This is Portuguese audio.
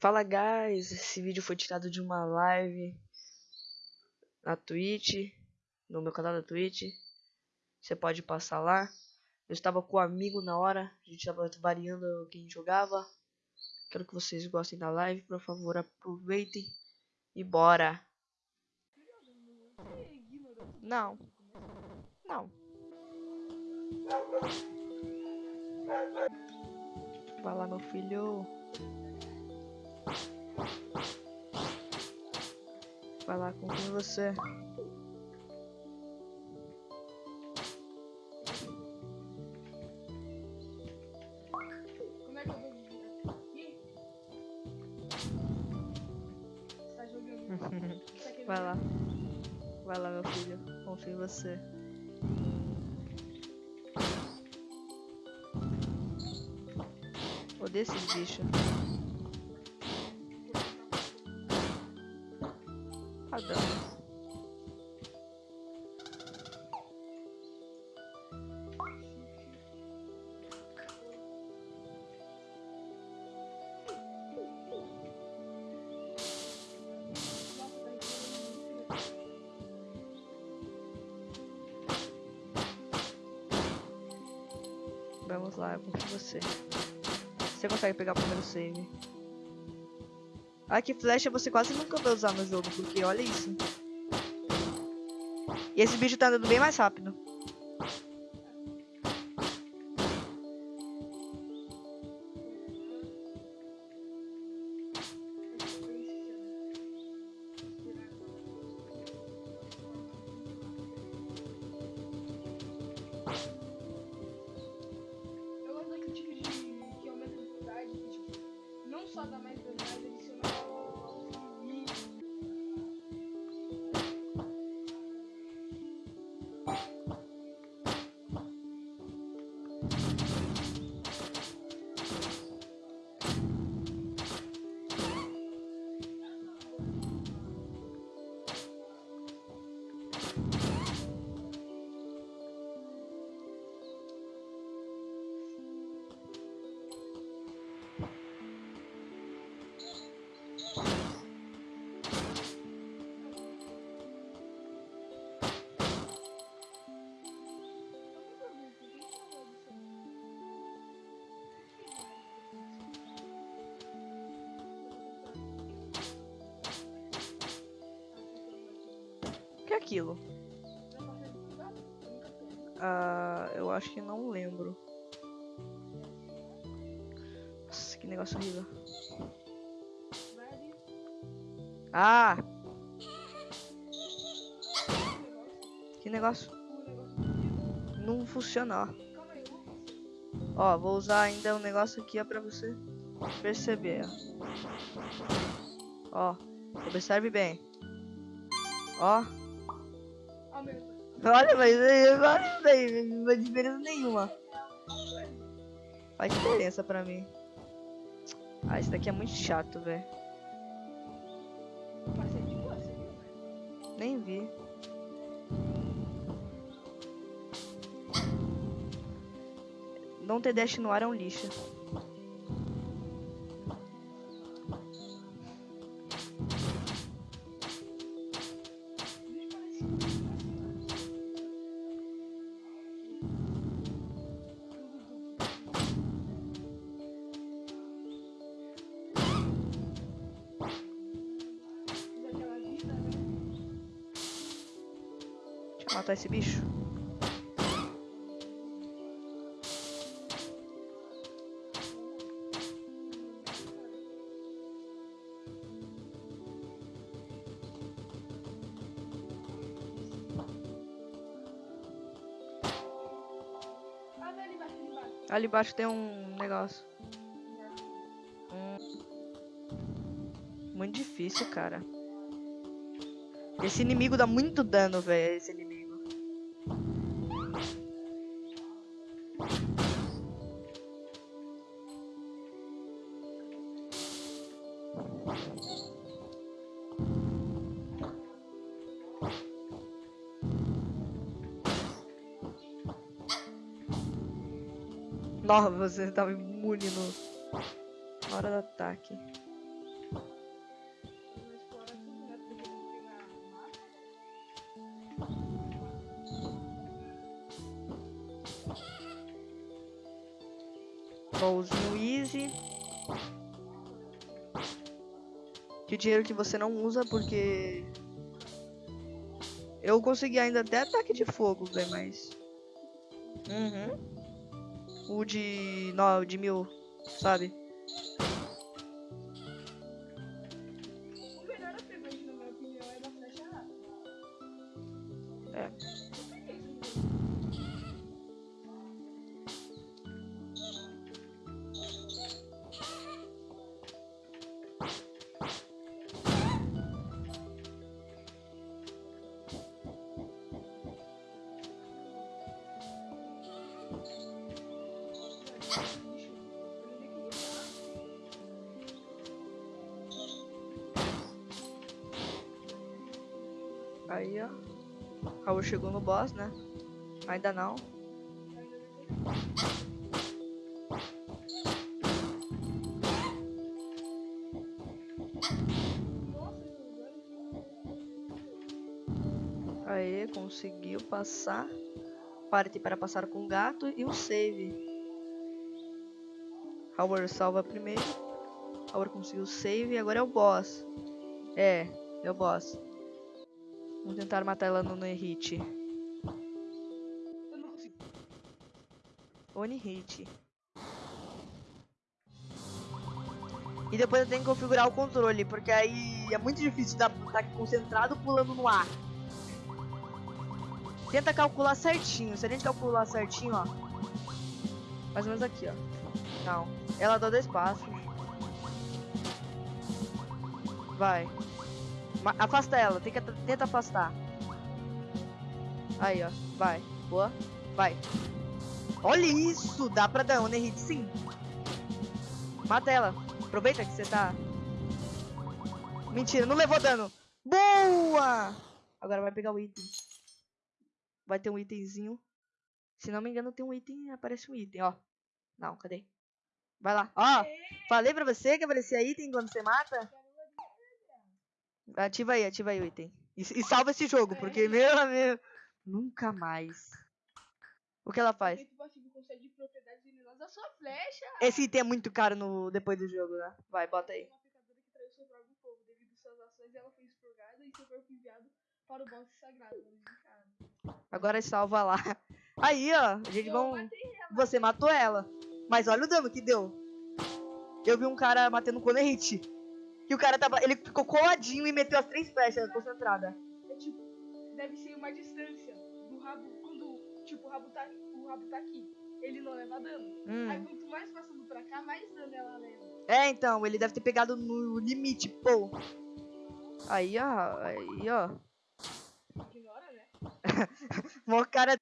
Fala guys, esse vídeo foi tirado de uma live na Twitch, no meu canal da Twitch. Você pode passar lá. Eu estava com um amigo na hora, a gente estava variando quem jogava. Quero que vocês gostem da live, por favor, aproveitem e bora. Não. Não. Vai lá, meu filho. Vai lá, confio em você. Como é que eu vou vir aqui? Você tá jogando? Você tá Vai lá. Vai lá, meu filho. Confio em você. Odeio esses bichos. Entrando. Vamos lá, eu confio você. Você consegue pegar o primeiro save. Ah, que flecha você quase nunca vai usar no jogo, porque olha isso. E esse bicho tá andando bem mais rápido. Aquilo? Ah, eu acho que não lembro. Nossa, que negócio horrível. Ah! Que negócio? Não funciona, ó. Vou usar ainda um negócio aqui ó, pra você perceber, ó. Observe bem. Ó. olha, mas olha, velho, não diferença nenhuma. Faz diferença pra mim. Ah, isso daqui é muito chato, velho? Nem vi. Não ter dash no ar é um lixo. Matar esse bicho. Ali embaixo tem um negócio. Hum. Muito difícil, cara. Esse inimigo dá muito dano, velho. Esse inimigo. Nossa, você estava imune no... hora do ataque. Golzinho easy. Que dinheiro que você não usa porque eu consegui ainda até ataque de fogo, velho, mas Uhum. O de no, de mil, sabe? O melhor apegante, na minha opinião, é da flecha rápida. É. Aí, ó. Raul chegou no boss, né? Ainda não. Aí, conseguiu passar. Parte para passar com o gato e um save. Howard salva primeiro. Howard conseguiu save e agora é o boss. É, é o boss. Vamos tentar matar ela no hit. Eu não consigo. Oni hit. E depois eu tenho que configurar o controle, porque aí é muito difícil dar ataque concentrado pulando no ar. Tenta calcular certinho. Se a gente calcular certinho, ó. Mais ou menos aqui, ó. Não. Ela dá dois passos. Vai. Afasta ela. Tenta, tenta afastar. Aí, ó. Vai. Boa. Vai. Olha isso! Dá pra dar one hit sim. Mata ela. Aproveita que você tá. Mentira, não levou dano. Boa! Agora vai pegar o item. Vai ter um itemzinho. Se não me engano, tem um item. Aparece um item, ó. Não, cadê? Vai lá. Ó, falei pra você que aparecia item quando você mata. Ativa aí, ativa aí o item. E, e salva esse jogo, porque, meu amigo, nunca mais. O que ela faz? Esse item é muito caro no depois do jogo, né? Vai, bota aí. O. Agora salva lá. Aí, ó, a gente vão. Você matou ela. Mas olha o dano que deu. Eu vi um cara matando hit. E o cara tava. Ele ficou coladinho e meteu as três flechas concentradas. É tipo, deve ser uma distância do rabo. Quando, tipo, o rabo tá, o rabo tá aqui. Ele não leva dano. Aí Hum. quanto mais passando pra cá, mais dano ela leva. É, então, ele deve ter pegado no limite, pô. Aí, ó. Aí, ó. Ignora, né? Mó cara